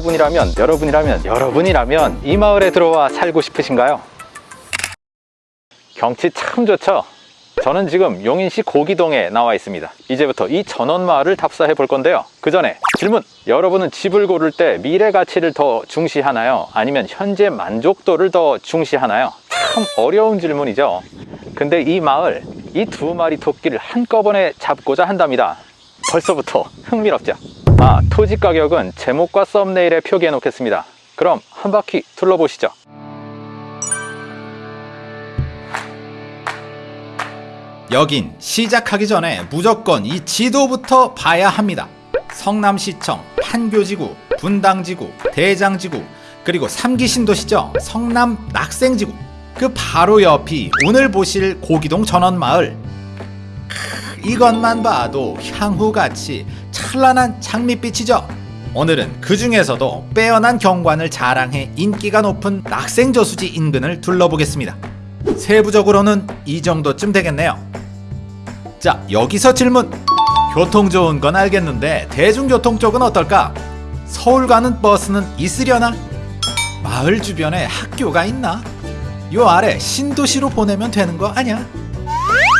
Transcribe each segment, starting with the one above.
여러분이라면 여러분이라면 여러분이라면 이 마을에 들어와 살고 싶으신가요? 경치 참 좋죠? 저는 지금 용인시 고기동에 나와 있습니다 이제부터 이 전원마을을 답사해 볼 건데요 그 전에 질문! 여러분은 집을 고를 때 미래 가치를 더 중시하나요? 아니면 현재 만족도를 더 중시하나요? 참 어려운 질문이죠 근데 이 마을 이 두 마리 토끼를 한꺼번에 잡고자 한답니다 벌써부터 흥미롭죠? 아 토지 가격은 제목과 썸네일에 표기해 놓겠습니다 그럼 한 바퀴 둘러보시죠 여긴 시작하기 전에 무조건 이 지도부터 봐야 합니다. 성남시청, 판교지구, 분당지구, 대장지구, 그리고 삼기 신도시죠. 성남 낙생지구. 그 바로 옆이 오늘 보실 고기동 전원마을. 크, 이것만 봐도 향후같이 찬란한 장밋빛이죠. 오늘은 그 중에서도 빼어난 경관을 자랑해 인기가 높은 낙생저수지 인근을 둘러보겠습니다. 세부적으로는 이 정도쯤 되겠네요. 자 여기서 질문 교통 좋은 건 알겠는데 대중교통 쪽은 어떨까? 서울 가는 버스는 있으려나? 마을 주변에 학교가 있나? 요 아래 신도시로 보내면 되는 거 아냐?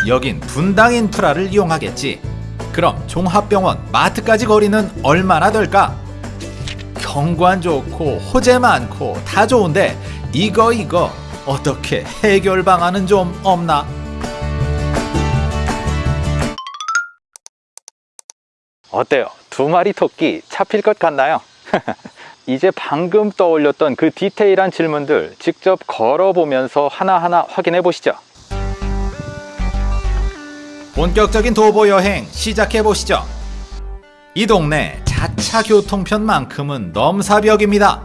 여긴 분당 인프라를 이용하겠지 그럼 종합병원 마트까지 거리는 얼마나 될까? 경관 좋고 호재 많고 다 좋은데 이거 이거 어떻게 해결 방안은 좀 없나? 어때요? 두 마리 토끼 잡힐 것 같나요? 이제 방금 떠올렸던 그 디테일한 질문들 직접 걸어보면서 하나하나 확인해 보시죠. 본격적인 도보 여행 시작해 보시죠. 이 동네 자차 교통편만큼은 넘사벽입니다.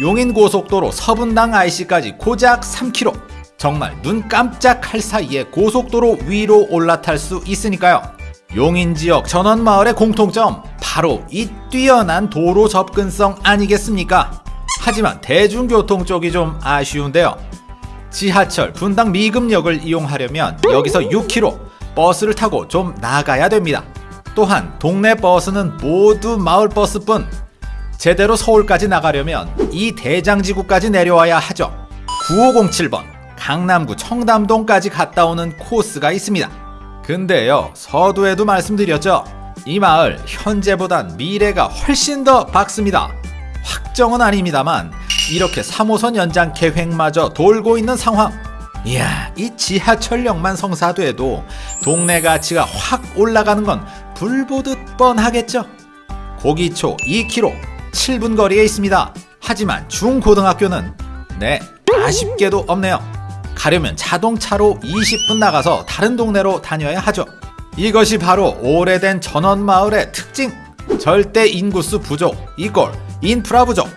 용인 고속도로 서분당 IC까지 고작 3km. 정말 눈 깜짝할 사이에 고속도로 위로 올라탈 수 있으니까요. 용인 지역 전원 마을의 공통점 바로 이 뛰어난 도로 접근성 아니겠습니까? 하지만 대중교통 쪽이 좀 아쉬운데요. 지하철 분당 미금역을 이용하려면 여기서 6km 버스를 타고 좀 나가야 됩니다. 또한 동네 버스는 모두 마을 버스뿐 제대로 서울까지 나가려면 이 대장지구까지 내려와야 하죠. 9507번 강남구 청담동까지 갔다 오는 코스가 있습니다. 근데요 서두에도 말씀드렸죠. 이 마을 현재보단 미래가 훨씬 더 밝습니다. 확정은 아닙니다만 이렇게 3호선 연장 계획마저 돌고 있는 상황. 이야 이 지하철역만 성사돼도 동네 가치가 확 올라가는 건 불보듯 뻔하겠죠. 고기초 2km 7분 거리에 있습니다. 하지만 중고등학교는 네 아쉽게도 없네요. 가려면 자동차로 20분 나가서 다른 동네로 다녀야 하죠. 이것이 바로 오래된 전원마을의 특징. 절대 인구수 부족 이꼴 인프라 부족.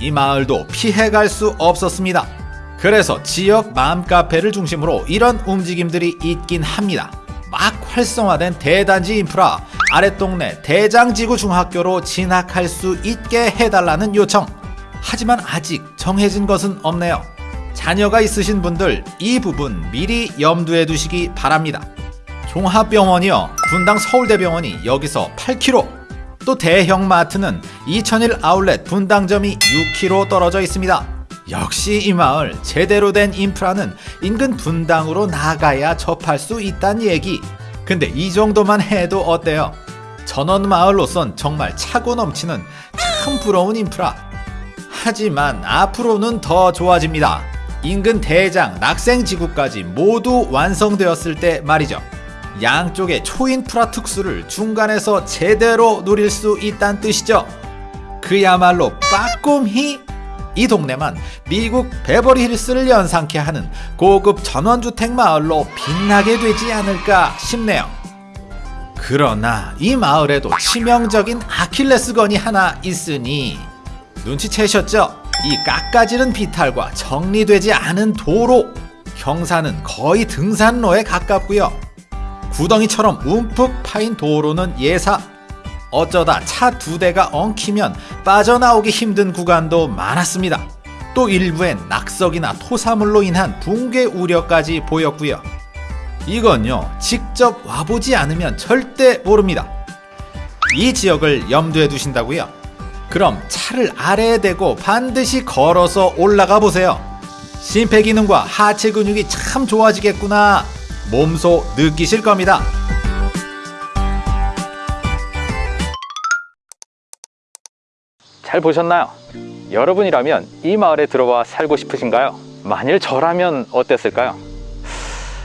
이 마을도 피해갈 수 없었습니다. 그래서 지역 맘카페를 중심으로 이런 움직임들이 있긴 합니다. 막 활성화된 대단지 인프라 아랫동네 대장지구 중학교로 진학할 수 있게 해달라는 요청. 하지만 아직 정해진 것은 없네요. 자녀가 있으신 분들 이 부분 미리 염두에 두시기 바랍니다. 종합병원이요. 분당 서울대병원이 여기서 8km. 또 대형마트는 2001 아울렛 분당점이 6km 떨어져 있습니다. 역시 이 마을 제대로 된 인프라는 인근 분당으로 나가야 접할 수 있다는 얘기. 근데 이 정도만 해도 어때요? 전원 마을로선 정말 차고 넘치는 참 부러운 인프라. 하지만 앞으로는 더 좋아집니다. 인근 대장, 낙생지구까지 모두 완성되었을 때 말이죠. 양쪽의 초인프라 특수를 중간에서 제대로 누릴 수 있다는 뜻이죠. 그야말로 빠꼼히 이 동네만 미국 베버리힐스를 연상케 하는 고급 전원주택 마을로 빛나게 되지 않을까 싶네요. 그러나 이 마을에도 치명적인 아킬레스건이 하나 있으니 눈치채셨죠? 이 깎아지른 비탈과 정리되지 않은 도로 경사는 거의 등산로에 가깝고요 구덩이처럼 움푹 파인 도로는 예사 어쩌다 차 두 대가 엉키면 빠져나오기 힘든 구간도 많았습니다 또 일부엔 낙석이나 토사물로 인한 붕괴 우려까지 보였고요 이건요 직접 와보지 않으면 절대 모릅니다 이 지역을 염두에 두신다고요? 그럼 차를 아래에 대고 반드시 걸어서 올라가 보세요. 심폐기능과 하체 근육이 참 좋아지겠구나. 몸소 느끼실 겁니다. 잘 보셨나요? 여러분이라면 이 마을에 들어와 살고 싶으신가요? 만일 저라면 어땠을까요?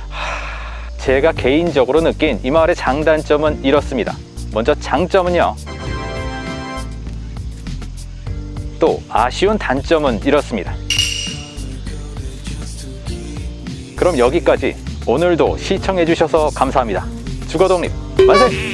하, 제가 개인적으로 느낀 이 마을의 장단점은 이렇습니다. 먼저 장점은요. 또 아쉬운 단점은 이렇습니다. 그럼 여기까지 오늘도 시청해주셔서 감사합니다. 주거독립 만세!